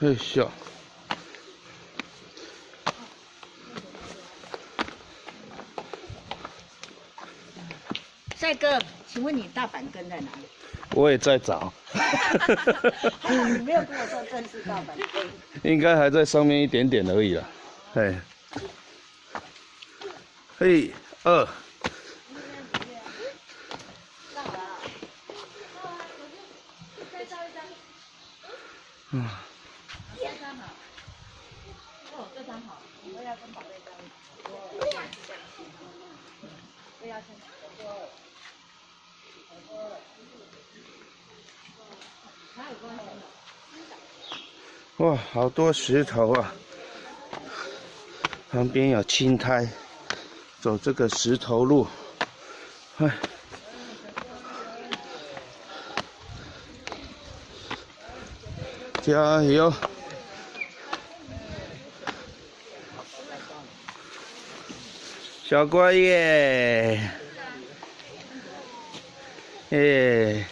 哎笑。帅哥，请问你大板根在哪里？我也在找。还好你没有跟我说正是大板根。应该还在上面一点点而已啦。哎。嘿，二。嗯。这张好。哦，这张好。我要跟宝贝在一起。我要先。哇，好多石头啊！旁边有青苔，走这个石头路，哎，加油！小乖耶，耶！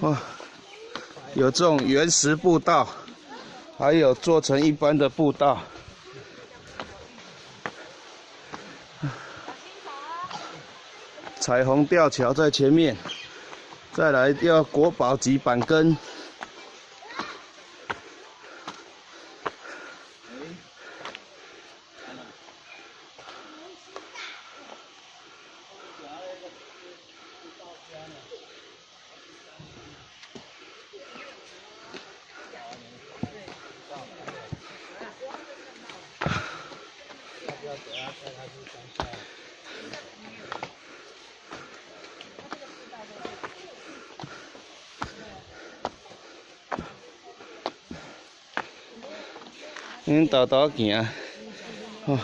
哇，有这种原石步道，还有做成一般的步道。彩虹吊桥在前面，再来要国宝级板根。恁兜兜行，哦。